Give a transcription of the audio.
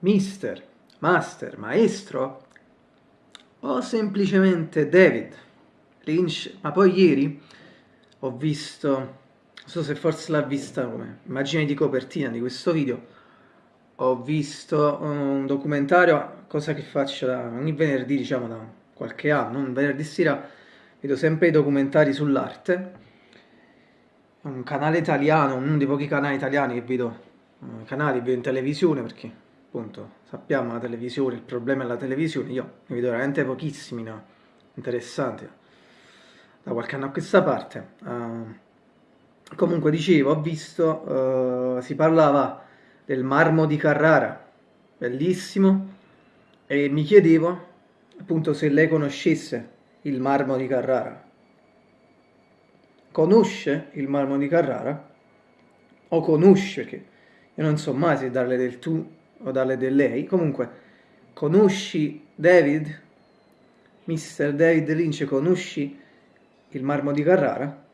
mister, master, maestro? O semplicemente David Lynch, ma poi ieri ho visto, non so se forse l'ha vista come immagine di copertina di questo video, ho visto un documentario, cosa che faccio da, ogni venerdì diciamo da qualche anno, un venerdì sera vedo sempre i documentari sull'arte, un canale italiano, uno dei pochi canali italiani che vedo, uh, canali vedo in televisione perché appunto sappiamo la televisione, il problema è la televisione, io ne vedo veramente pochissimi no? interessanti da qualche anno a questa parte. Uh, comunque dicevo, ho visto, uh, si parlava del marmo di Carrara, bellissimo, e mi chiedevo appunto se lei conoscesse il marmo di Carrara. Conosce il marmo di Carrara? O conosce, che io non so mai se darle del tu o darle del lei, comunque conosci David? Mr. David Lynch, conosci il marmo di Carrara?